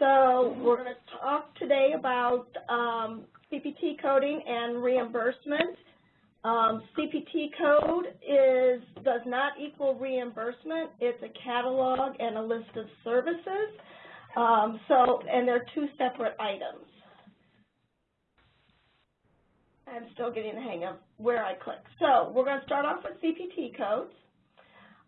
So we're going to talk today about um, CPT coding and reimbursement. Um, CPT code is does not equal reimbursement. It's a catalog and a list of services. Um, so, and they're two separate items. I'm still getting the hang of where I click. So we're going to start off with CPT codes.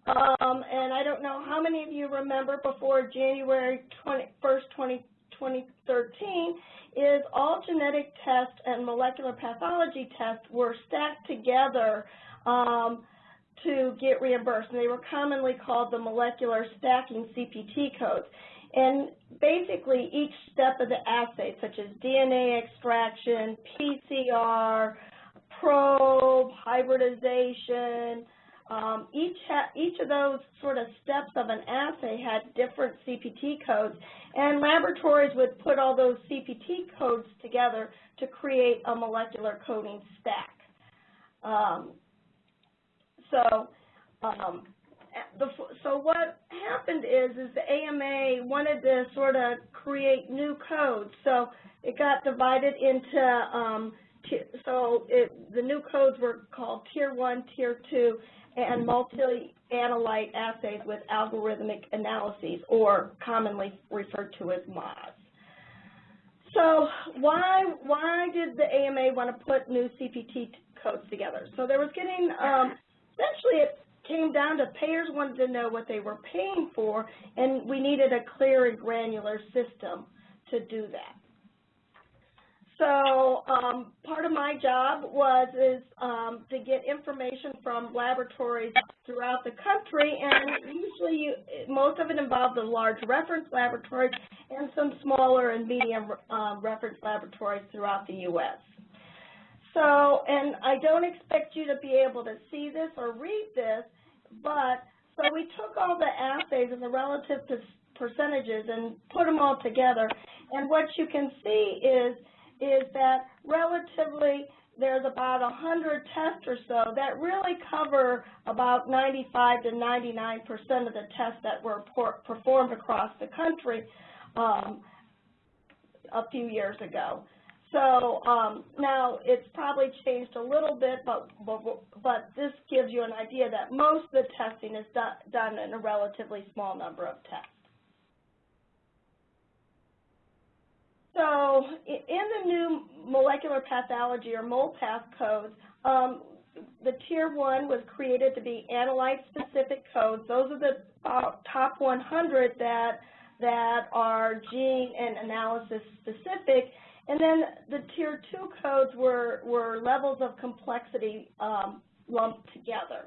Um, and I don't know how many of you remember before January 20, 1st, 20, 2013, is all genetic tests and molecular pathology tests were stacked together um, to get reimbursed. And they were commonly called the molecular stacking CPT codes. And basically each step of the assay, such as DNA extraction, PCR, probe, hybridization, um, each, each of those sort of steps of an assay had different CPT codes, and laboratories would put all those CPT codes together to create a molecular coding stack. Um, so, um, the, so what happened is, is the AMA wanted to sort of create new codes. So it got divided into, um, so it, the new codes were called Tier 1, Tier 2, and multi-analyte assays with algorithmic analyses, or commonly referred to as MAS. So why, why did the AMA want to put new CPT codes together? So there was getting, um, essentially it came down to payers wanted to know what they were paying for, and we needed a clear and granular system to do that. So um, part of my job was is um, to get information from laboratories throughout the country, and usually you, most of it involved the large reference laboratories and some smaller and medium um, reference laboratories throughout the U.S. So, and I don't expect you to be able to see this or read this, but so we took all the assays and the relative percentages and put them all together, and what you can see is is that relatively there's about 100 tests or so that really cover about 95 to 99 percent of the tests that were performed across the country um, a few years ago. So um, now it's probably changed a little bit, but, but, but this gives you an idea that most of the testing is do, done in a relatively small number of tests. So in the new molecular pathology or MOLPATH codes, um, the Tier 1 was created to be analyte-specific codes. Those are the uh, top 100 that, that are gene and analysis specific. And then the Tier 2 codes were, were levels of complexity um, lumped together.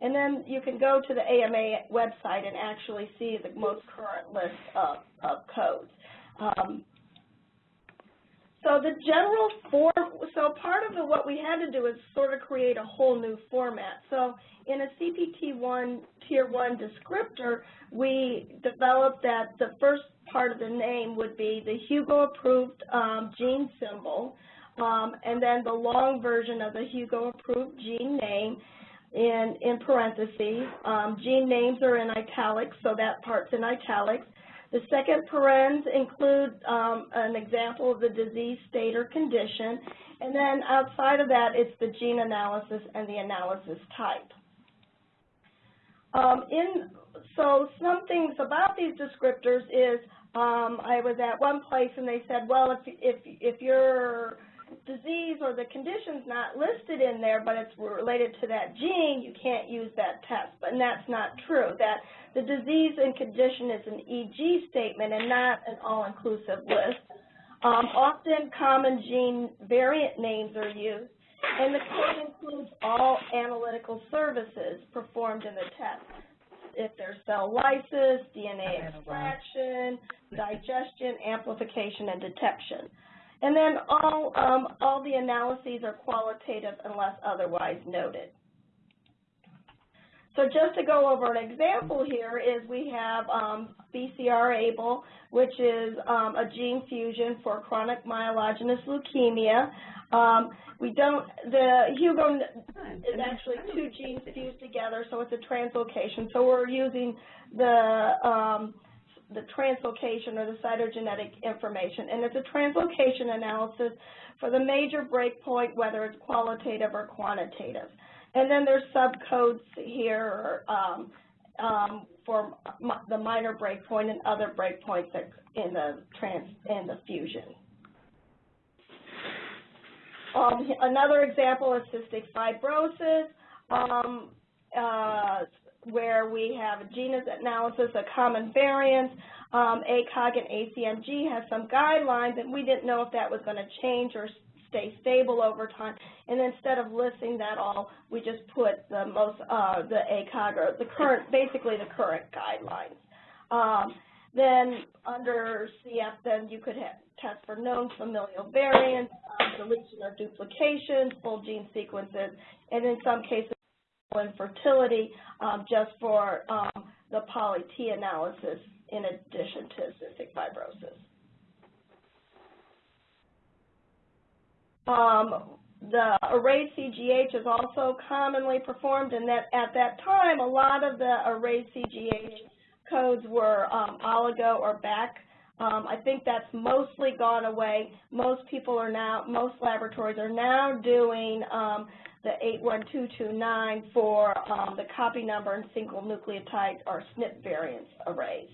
And then you can go to the AMA website and actually see the most current list of, of codes. Um, so the general form, so part of the, what we had to do is sort of create a whole new format. So in a CPT1 Tier 1 descriptor, we developed that the first part of the name would be the Hugo-approved um, gene symbol, um, and then the long version of the Hugo-approved gene name in, in parentheses. Um, gene names are in italics, so that part's in italics. The second parens include um, an example of the disease state or condition, and then outside of that, it's the gene analysis and the analysis type. Um, in, so some things about these descriptors is um, I was at one place and they said, well, if, if, if your disease or the condition's not listed in there, but it's related to that gene, you can't use that test. But that's not true. That the disease and condition is an EG statement and not an all-inclusive list. Um, often common gene variant names are used, and the code includes all analytical services performed in the test. If there's cell lysis, DNA extraction, digestion, amplification, and detection. And then all, um, all the analyses are qualitative unless otherwise noted. So just to go over an example here is we have um, BCR-ABL, which is um, a gene fusion for chronic myelogenous leukemia. Um, we don't, the Hugo is actually two genes fused together, so it's a translocation. So we're using the, um, the translocation or the cytogenetic information. And it's a translocation analysis for the major breakpoint, whether it's qualitative or quantitative. And then there's subcodes here um, um, for the minor breakpoint and other breakpoints in the trans in the fusion. Um, another example is cystic fibrosis, um, uh, where we have a genus analysis a common variants. Um, ACOG and ACMG has some guidelines, and we didn't know if that was going to change or stay stable over time. And instead of listing that all, we just put the most, uh, the ACOG or the current, basically the current guidelines. Um, then under CF, then you could have, test for known familial variants, uh, deletion or duplication, full gene sequences, and in some cases infertility um, just for um, the poly-T analysis in addition to cystic fibrosis. Um, the array CGH is also commonly performed, and that at that time, a lot of the array CGH codes were um, oligo or BAC. Um, I think that's mostly gone away. Most people are now, most laboratories are now doing um, the 81229 for um, the copy number and single nucleotide or SNP variants arrays.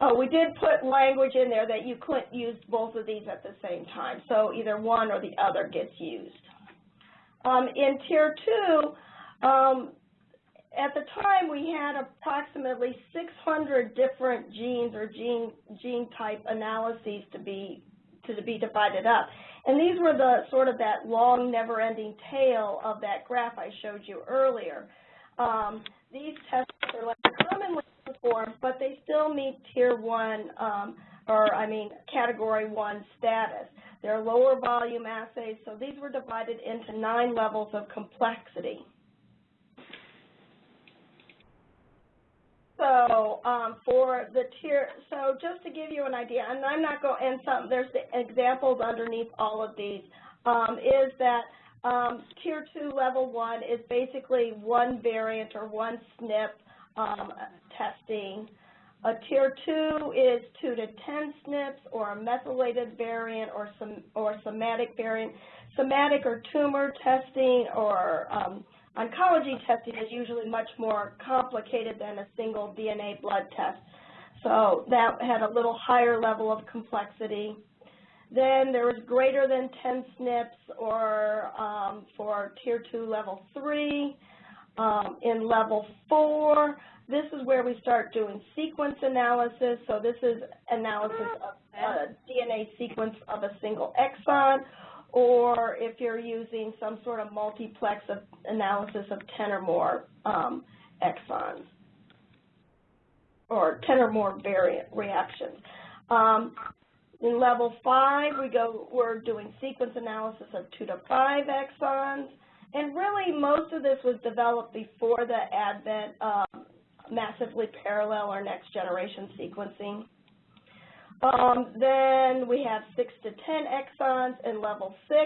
Oh, we did put language in there that you couldn't use both of these at the same time, so either one or the other gets used. Um, in Tier 2, um, at the time we had approximately 600 different genes or gene, gene type analyses to be, to be divided up. And these were the sort of that long, never-ending tail of that graph I showed you earlier. Um, these tests are less commonly performed, but they still meet Tier 1, um, or I mean Category 1 status. They're lower volume assays, so these were divided into nine levels of complexity. So um, for the tier, so just to give you an idea, and I'm not going, and some, there's the examples underneath all of these, um, is that um, tier two level one is basically one variant or one SNP um, testing. A tier two is two to 10 SNPs or a methylated variant or some or somatic variant. Somatic or tumor testing or um, Oncology testing is usually much more complicated than a single DNA blood test. So that had a little higher level of complexity. Then there was greater than 10 SNPs or um, for Tier 2 Level 3. Um, in Level 4, this is where we start doing sequence analysis. So this is analysis of a DNA sequence of a single exon or if you're using some sort of multiplex of analysis of 10 or more um, exons or 10 or more variant reactions. Um, in level five, we go, we're doing sequence analysis of two to five exons, and really most of this was developed before the advent of massively parallel or next generation sequencing. Um, then we have 6 to 10 exons in level 6,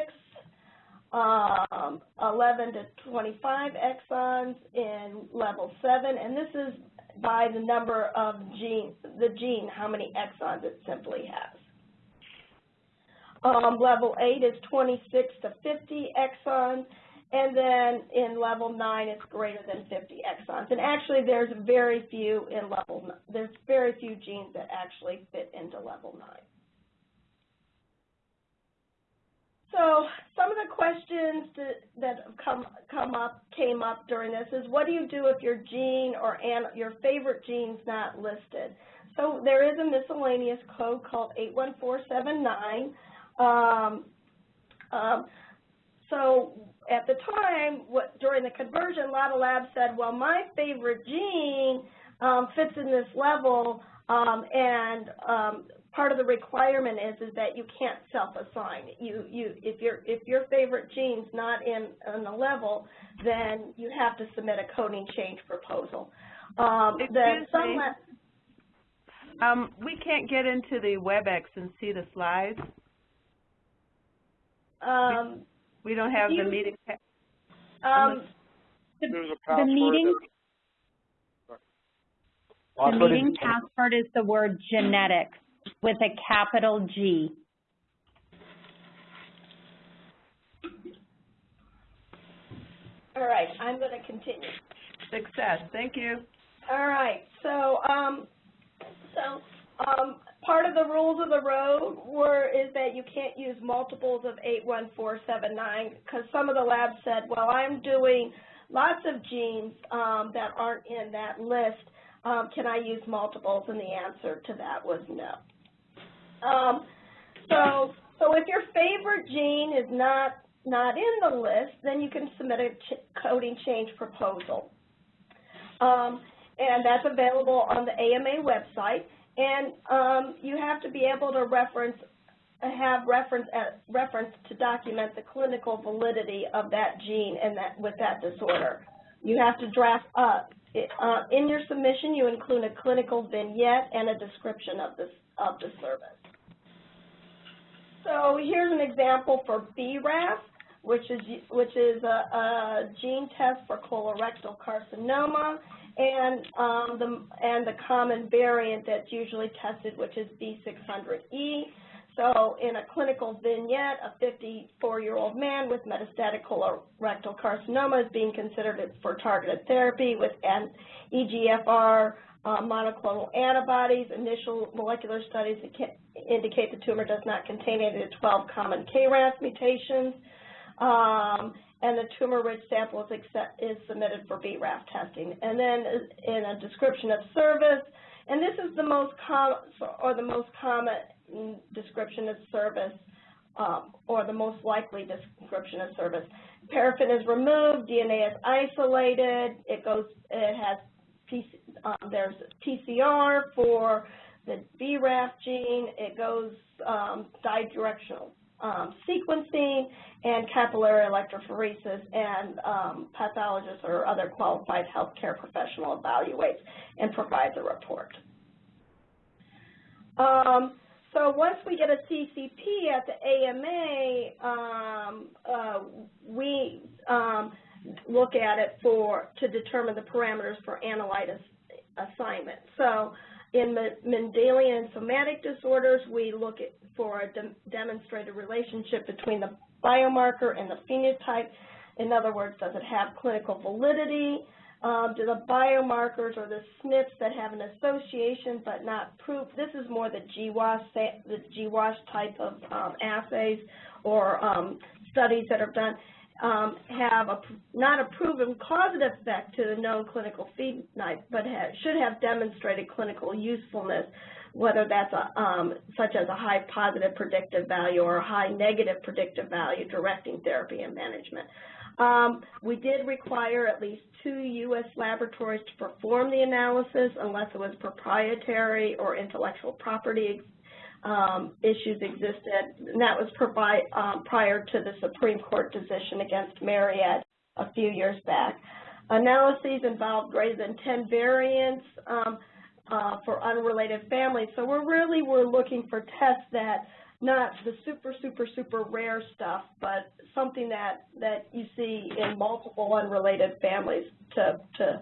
um, 11 to 25 exons in level 7, and this is by the number of gene, the gene, how many exons it simply has. Um, level 8 is 26 to 50 exons, and then in level 9, it's greater than 50 exons. And actually, there's very few in level, there's very few genes that actually fit into level 9. So some of the questions that, come, come up, came up during this is what do you do if your gene or your favorite gene's not listed? So there is a miscellaneous code called 81479. Um, um, so at the time, what, during the conversion, a lot of labs said, well, my favorite gene um, fits in this level, um, and um, part of the requirement is is that you can't self-assign. You you if your if your favorite gene's not in in the level, then you have to submit a coding change proposal. Um, Excuse me. Um, we can't get into the WebEx and see the slides. Um, we don't have you, the meeting. Um, There's a password. The meeting, The Password is- meeting password is the word genetics with a capital G. All right, I'm going to continue. Success, thank you. All right, so, um, so, um, part of the rules of the road were, is that you can't use multiples of eight one four seven nine, because some of the labs said, well, I'm doing lots of genes, um, that aren't in that list, um, can I use multiples? And the answer to that was no. Um, so, so if your favorite gene is not, not in the list, then you can submit a ch- coding change proposal. Um, and that's available on the AMA website. And um, you have to be able to reference, have reference, uh, reference to document the clinical validity of that gene and that with that disorder. You have to draft it, uh, in your submission. You include a clinical vignette and a description of this of the service. So here's an example for BRAF, which is which is a, a gene test for colorectal carcinoma, and um, the and the common variant that's usually tested, which is V600E. So in a clinical vignette, a 54-year-old man with metastatic colorectal carcinoma is being considered for targeted therapy with an EGFR uh, monoclonal antibodies. Initial molecular studies indicate the tumor does not contain any of the 12 common KRAS mutations. Um, and the tumor-rich sample is, accept, is submitted for BRAF testing. And then in a description of service, and this is the most common, or the most common description of service, um, or the most likely description of service. Paraffin is removed, DNA is isolated, it goes, it has, PC, um, there's PCR for the BRAF gene, it goes um, bidirectional um, sequencing and capillary electrophoresis, and um, pathologist or other qualified healthcare professional evaluates and provides a report. Um, so once we get a CCP at the AMA, um, uh, we um, look at it for to determine the parameters for analyte assignment. So in Mendelian and somatic disorders, we look at, for a de demonstrated relationship between the biomarker and the phenotype. In other words, does it have clinical validity? Um, do the biomarkers or the SNPs that have an association but not proof? This is more the GWAS, the GWAS type of um, assays or um, studies that are done um, have a, not a proven causative effect to the known clinical phenotype, but should have demonstrated clinical usefulness, whether that's a, um, such as a high positive predictive value or a high negative predictive value directing therapy and management. Um, we did require at least two U.S. laboratories to perform the analysis unless it was proprietary or intellectual property um, issues existed, and that was provide, um, prior to the Supreme Court decision against Myriad a few years back. Analyses involved greater than 10 variants um, uh, for unrelated families, so we're really we're looking for tests that not the super, super, super rare stuff, but something that, that you see in multiple unrelated families to, to,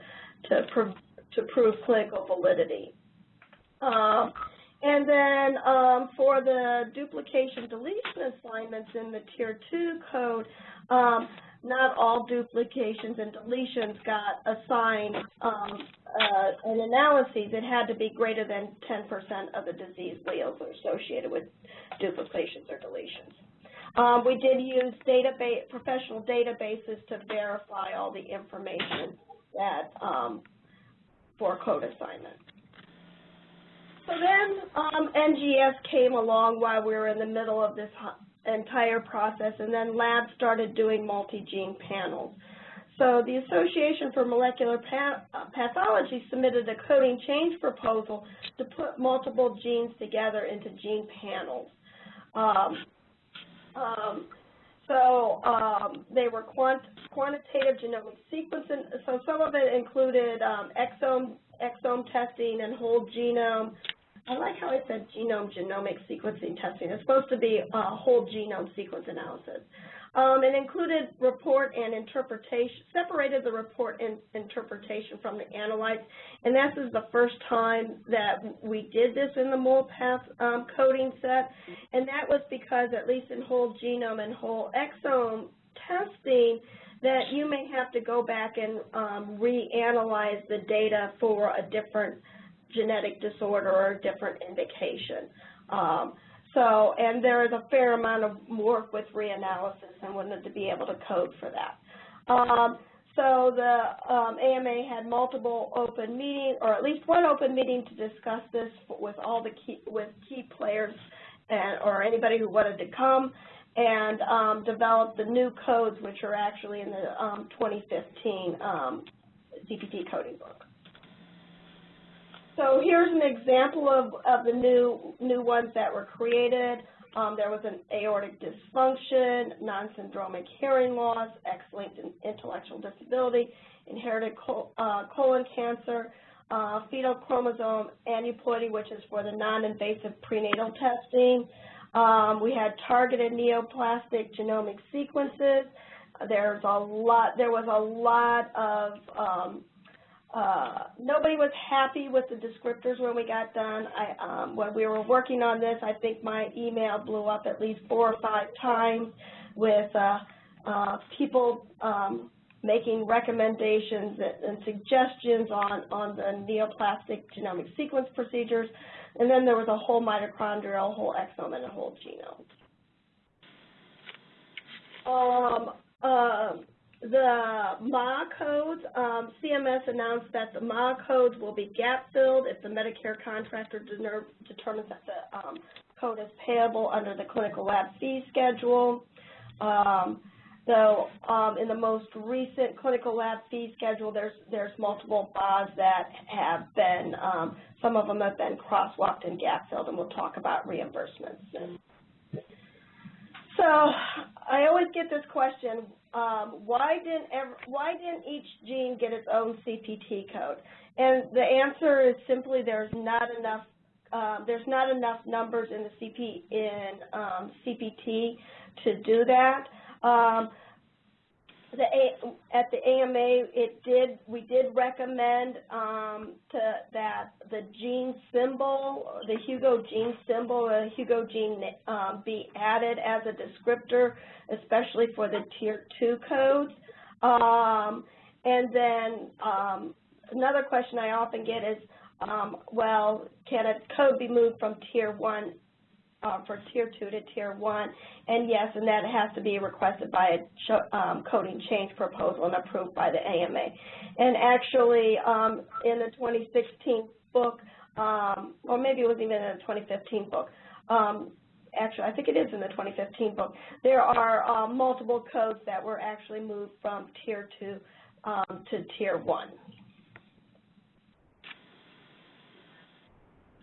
to, prove, to prove clinical validity. Um, and then um, for the duplication deletion assignments in the Tier 2 code, um, not all duplications and deletions got assigned um, uh, an analysis. It had to be greater than 10% of the disease alleles associated with duplications or deletions. Um, we did use database, professional databases to verify all the information that um, for code assignment. So then um, NGS came along while we were in the middle of this entire process, and then labs started doing multi-gene panels. So the Association for Molecular Pathology submitted a coding change proposal to put multiple genes together into gene panels. Um, um, so um, they were quant quantitative genomic sequencing. So some of it included um, exome exome testing and whole genome I like how it said genome genomic sequencing testing. It's supposed to be a whole genome sequence analysis. Um, it included report and interpretation, separated the report and interpretation from the analytes, and this is the first time that we did this in the MOLPATH um, coding set, and that was because at least in whole genome and whole exome testing, that you may have to go back and um, reanalyze the data for a different genetic disorder or a different indication. Um, so, and there is a fair amount of work with reanalysis and wanted to be able to code for that. Um, so the um, AMA had multiple open meetings, or at least one open meeting to discuss this with all the key, with key players and, or anybody who wanted to come and um, develop the new codes, which are actually in the um, 2015 um, CPT coding book. So here's an example of, of the new, new ones that were created. Um, there was an aortic dysfunction, non-syndromic hearing loss, X-linked intellectual disability, inherited col uh, colon cancer, uh, fetal chromosome aneuploidy, which is for the non-invasive prenatal testing. Um, we had targeted neoplastic genomic sequences. There's a lot. There was a lot of um, uh, nobody was happy with the descriptors when we got done. I, um, when we were working on this, I think my email blew up at least four or five times with uh, uh, people um, making recommendations and, suggestions on, on the neoplastic genomic sequence procedures. And then there was a whole mitochondrial, whole exome, and a whole genome. Um, uh, the MA codes, um, CMS announced that the MA codes will be gap-filled if the Medicare contractor determines that the um, code is payable under the clinical lab fee schedule. Um, so um, in the most recent clinical lab fee schedule, there's there's multiple BAs that have been, um, some of them have been crosswalked and gap-filled, and we'll talk about reimbursements. So I always get this question, um, why didn't ever, why didn't each gene get its own CPT code? And the answer is simply there's not enough um, there's not enough numbers in the CP in um, CPT to do that. The A, at the AMA, it did we did recommend um, to that the gene symbol, the Hugo gene symbol, the Hugo gene um, be added as a descriptor, especially for the tier two codes. Um, and then um, another question I often get is, um, well, can a code be moved from tier one uh, for Tier 2 to Tier 1. And yes, and that has to be requested by a um, coding change proposal and approved by the AMA. And actually, um, in the 2016 book, um, or maybe it was even in the 2015 book, um, actually, I think it is in the 2015 book, there are uh, multiple codes that were actually moved from Tier 2 um, to Tier 1.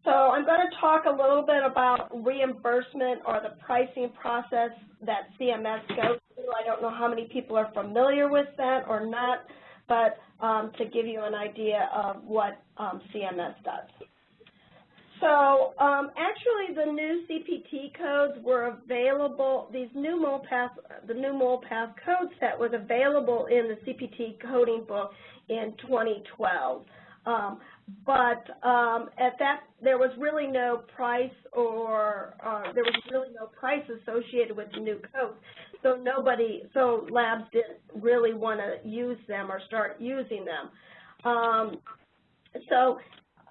So I'm going to talk a little bit about reimbursement or the pricing process that CMS goes through. I don't know how many people are familiar with that or not, but um, to give you an idea of what um, CMS does. So um, actually the new CPT codes were available, these new MOLPATH, the new MOLPATH code set was available in the CPT coding book in 2012. Um, but um, at that, there was really no price or uh, there was really no price associated with the new codes. So nobody, so labs didn't really want to use them or start using them. Um, so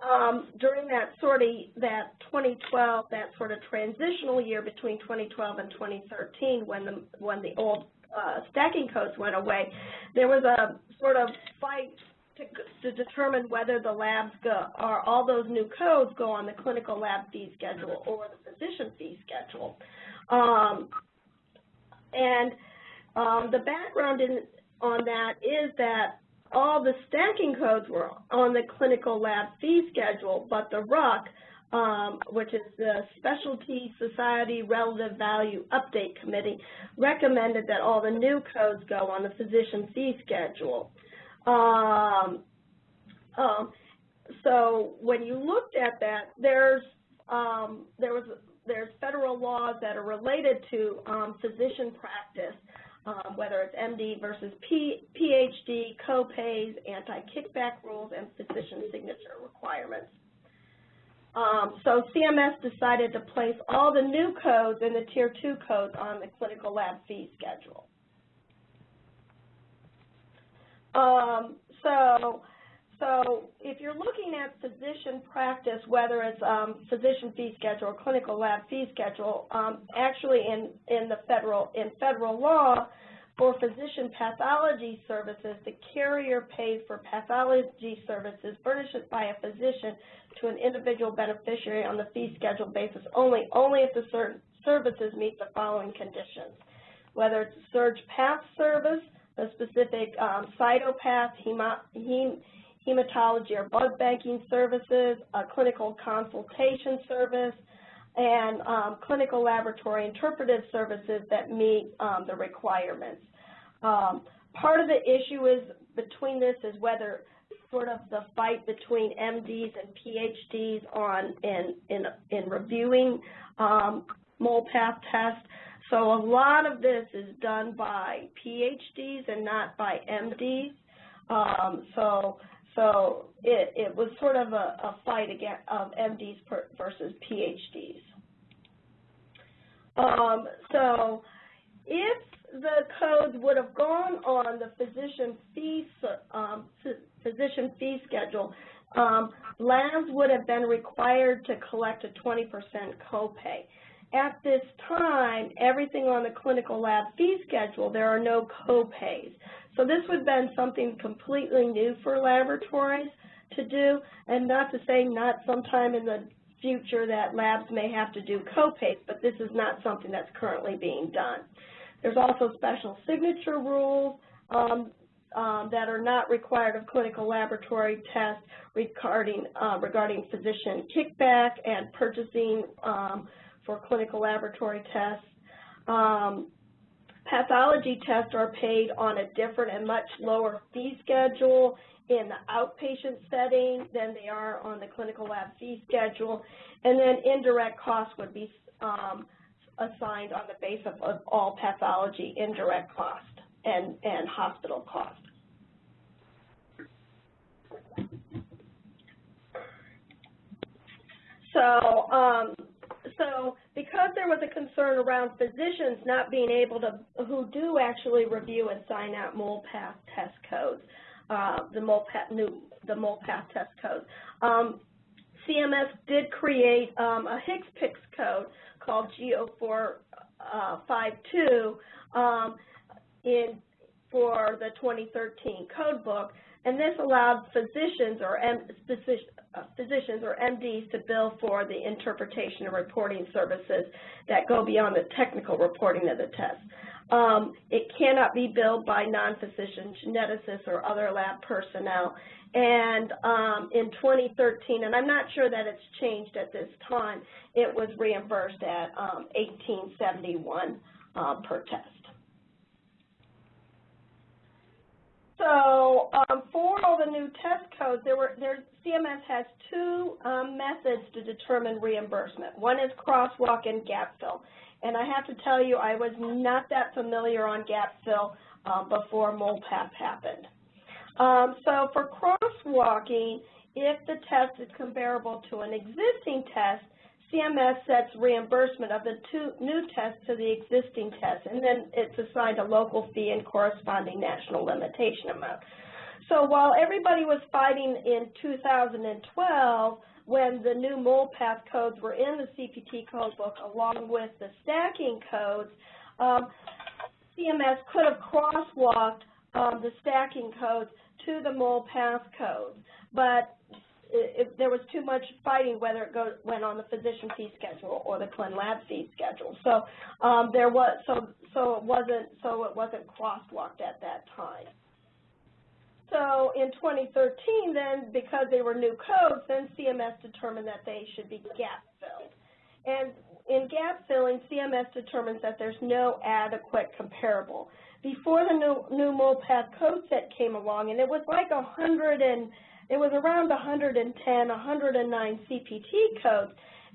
um, during that sort of, that 2012, that sort of transitional year between 2012 and 2013 when the, when the old uh, stacking codes went away, there was a sort of fight to, to determine whether the labs go, or all those new codes go on the clinical lab fee schedule or the physician fee schedule. Um, and um, the background in, on that is that all the stacking codes were on the clinical lab fee schedule, but the RUC, um, which is the Specialty Society Relative Value Update Committee, recommended that all the new codes go on the physician fee schedule. Um, um, so when you looked at that, there's um, there was there's federal laws that are related to um, physician practice um, whether it's MD versus P, PhD, co-pays, anti-kickback rules, and physician signature requirements. Um, so CMS decided to place all the new codes and the Tier 2 codes on the clinical lab fee schedule. Um, so, so if you're looking at physician practice, whether it's um, physician fee schedule or clinical lab fee schedule, um, actually in, in the federal, in federal law, for physician pathology services, the carrier pays for pathology services furnished by a physician to an individual beneficiary on the fee schedule basis only, only if the certain services meet the following conditions. Whether it's a surge path service, a specific um, cytopath, hemo, hem, hematology or blood banking services, a clinical consultation service, and um, clinical laboratory interpretive services that meet um, the requirements. Um, part of the issue is between this is whether sort of the fight between MDs and PhDs on in in, in reviewing um, MOLPATH tests. So a lot of this is done by PhDs and not by MDs. Um, so so it, it was sort of a, a fight against, of MDs per, versus PhDs. Um, so if the codes would have gone on the physician fee, um, physician fee schedule, um, labs would have been required to collect a 20% copay. At this time, everything on the clinical lab fee schedule, there are no copays. So this would have been something completely new for laboratories to do, and not to say not sometime in the future that labs may have to do copays, but this is not something that's currently being done. There's also special signature rules um, um, that are not required of clinical laboratory tests regarding, uh, regarding physician kickback and purchasing um, for clinical laboratory tests. Um, pathology tests are paid on a different and much lower fee schedule in the outpatient setting than they are on the clinical lab fee schedule. And then indirect costs would be um, assigned on the basis of, of all pathology indirect cost and, and hospital cost. So, um, so because there was a concern around physicians not being able to, who do actually review and sign out MOLPATH test codes, uh, the MOLPATH new, the MOLPATH test code. Um, CMS did create um, a HCPCS code called G0452 um, in, for the 2013 code book, and this allowed physicians or uh, physicians or MDs to bill for the interpretation and reporting services that go beyond the technical reporting of the test. Um, it cannot be billed by non-physician geneticists or other lab personnel. And um, in 2013, and I'm not sure that it's changed at this time, it was reimbursed at um, 1871 uh, per test. So um, for all the new test codes, there were there CMS has two um, methods to determine reimbursement. One is crosswalk and gap fill. And I have to tell you, I was not that familiar on gap fill uh, before MOLPATH happened. Um, so for crosswalking, if the test is comparable to an existing test, CMS sets reimbursement of the two new tests to the existing test, and then it's assigned a local fee and corresponding national limitation amount. So while everybody was fighting in 2012 when the new MOLPATH codes were in the CPT code book along with the stacking codes, um, CMS could have crosswalked um, the stacking codes to the MOLPATH codes, but it, there was too much fighting whether it go, went on the physician fee schedule or the Clin Lab fee schedule. So um, there was so so it wasn't so it wasn't crosswalked at that time. So in 2013, then because they were new codes, then CMS determined that they should be gap filled. And in gap filling, CMS determines that there's no adequate comparable. Before the new, new MOLPATH code set came along, and it was like 100 and it was around 110, 109 CPT codes.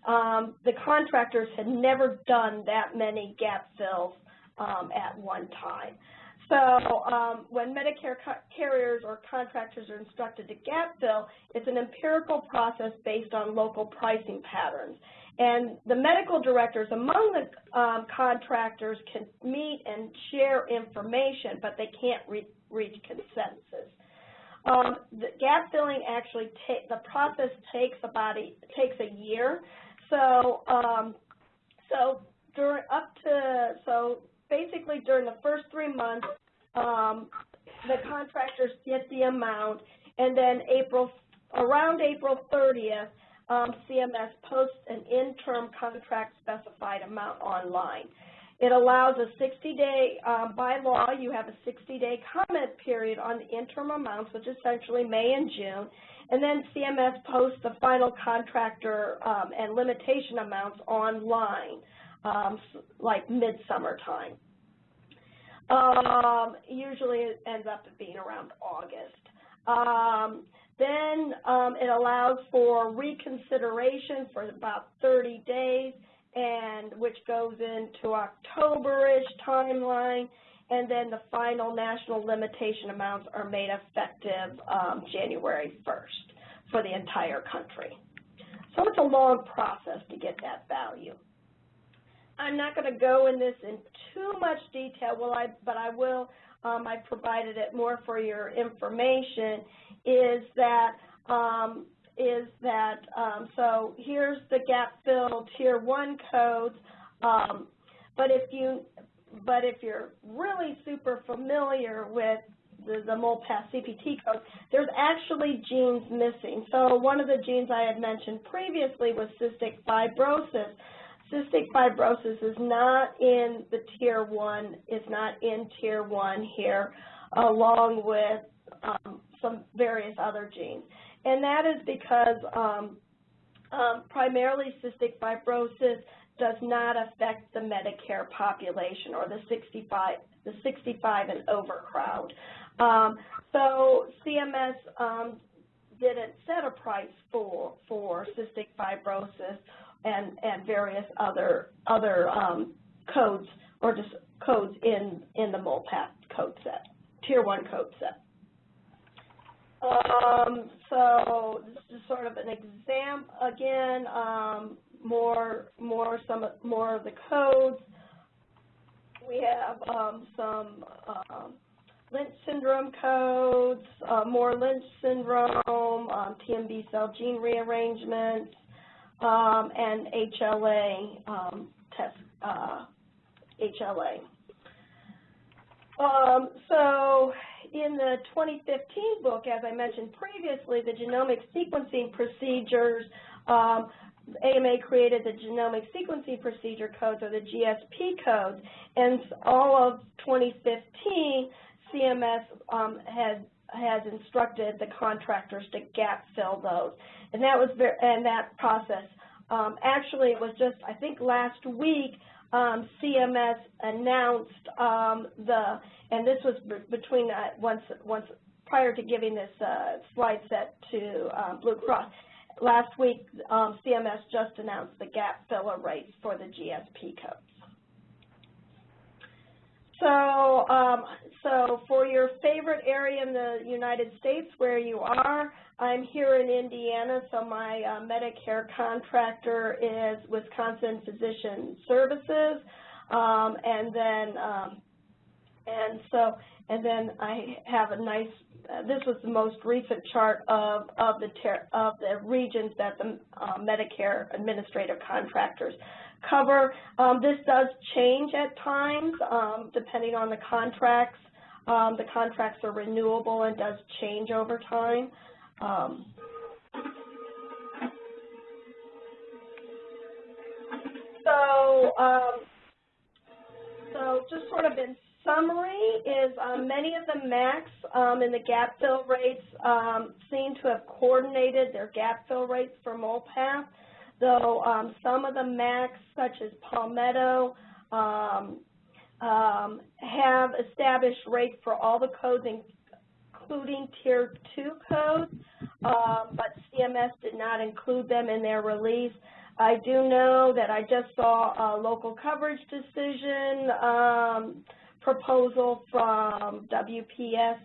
Um, the contractors had never done that many gap fills um, at one time. So um, when Medicare carriers or contractors are instructed to gap fill, it's an empirical process based on local pricing patterns. And the medical directors among the um, contractors can meet and share information, but they can't re reach consensus. Um, the gap filling actually the process takes about a, takes a year. So um, so during up to so basically during the first three months, um, the contractors get the amount, and then April around April 30th, um, CMS posts an interim contract specified amount online. It allows a 60-day, um, by law, you have a 60-day comment period on the interim amounts, which is essentially May and June, and then CMS posts the final contractor um, and limitation amounts online, um, like midsummer time. Um, usually it ends up being around August. Um, then um, it allows for reconsideration for about 30 days, and which goes into October-ish timeline, and then the final national limitation amounts are made effective um, January 1st for the entire country. So it's a long process to get that value. I'm not going to go in this in too much detail, well, I, but I will, um, I provided it more for your information, is that, um, is that, um, so here's the gap fill tier one codes, um, but if you, but if you're really super familiar with the, the MOLPATH CPT code, there's actually genes missing. So one of the genes I had mentioned previously was cystic fibrosis cystic fibrosis is not in the tier one, is not in tier one here, along with um, some various other genes. And that is because um, um, primarily cystic fibrosis does not affect the Medicare population or the 65, the 65 and over crowd. Um, so CMS um, didn't set a price for, for cystic fibrosis and, and various other, other um, codes or just codes in, in the MOLPATH code set, tier one code set. Um, so this is sort of an exam again, um, more, more, some, more of the codes. We have um, some uh, Lynch syndrome codes, uh, more Lynch syndrome, um, TMB cell gene rearrangements, um, and HLA um, test, uh, HLA. Um, so in the 2015 book, as I mentioned previously, the genomic sequencing procedures, um, AMA created the genomic sequencing procedure codes, or the GSP codes, and all of 2015, CMS um, has has instructed the contractors to gap fill those. And that was very, and that process, um, actually it was just, I think last week, um, CMS announced um, the, and this was between uh, once, once prior to giving this uh, slide set to um, Blue Cross. Last week, um, CMS just announced the gap filler rates for the GSP codes. So, um, so for your favorite area in the United States where you are, I'm here in Indiana, so my uh, Medicare contractor is Wisconsin Physician Services, um, and then um, and so and then I have a nice. Uh, this was the most recent chart of of the of the regions that the uh, Medicare administrative contractors cover. Um, this does change at times um, depending on the contracts. Um, the contracts are renewable and does change over time. Um, so, um, so just sort of in summary is um, many of the MACs um, in the gap fill rates um, seem to have coordinated their gap fill rates for MOLPATH though um, some of the MACs, such as Palmetto, have established rates for all the codes, including Tier 2 codes, um, but CMS did not include them in their release. I do know that I just saw a local coverage decision um, proposal from WPS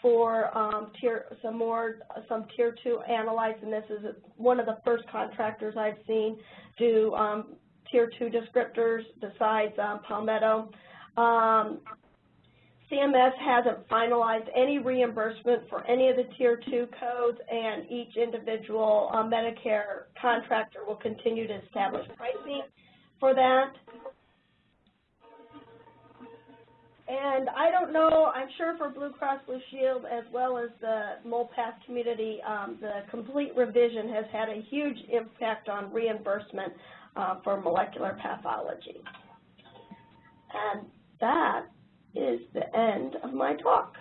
for um, tier, some more, some tier two analytes, and this is one of the first contractors I've seen do um, tier two descriptors besides um, Palmetto. CMS hasn't finalized any reimbursement for any of the tier two codes, and each individual uh, Medicare contractor will continue to establish pricing for that. And I don't know, I'm sure for Blue Cross Blue Shield as well as the MOLPATH community, um, the complete revision has had a huge impact on reimbursement uh, for molecular pathology. And that is the end of my talk.